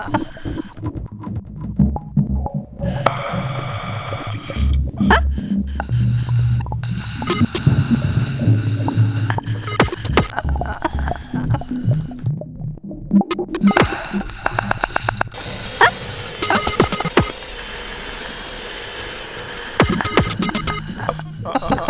Ha ha ha.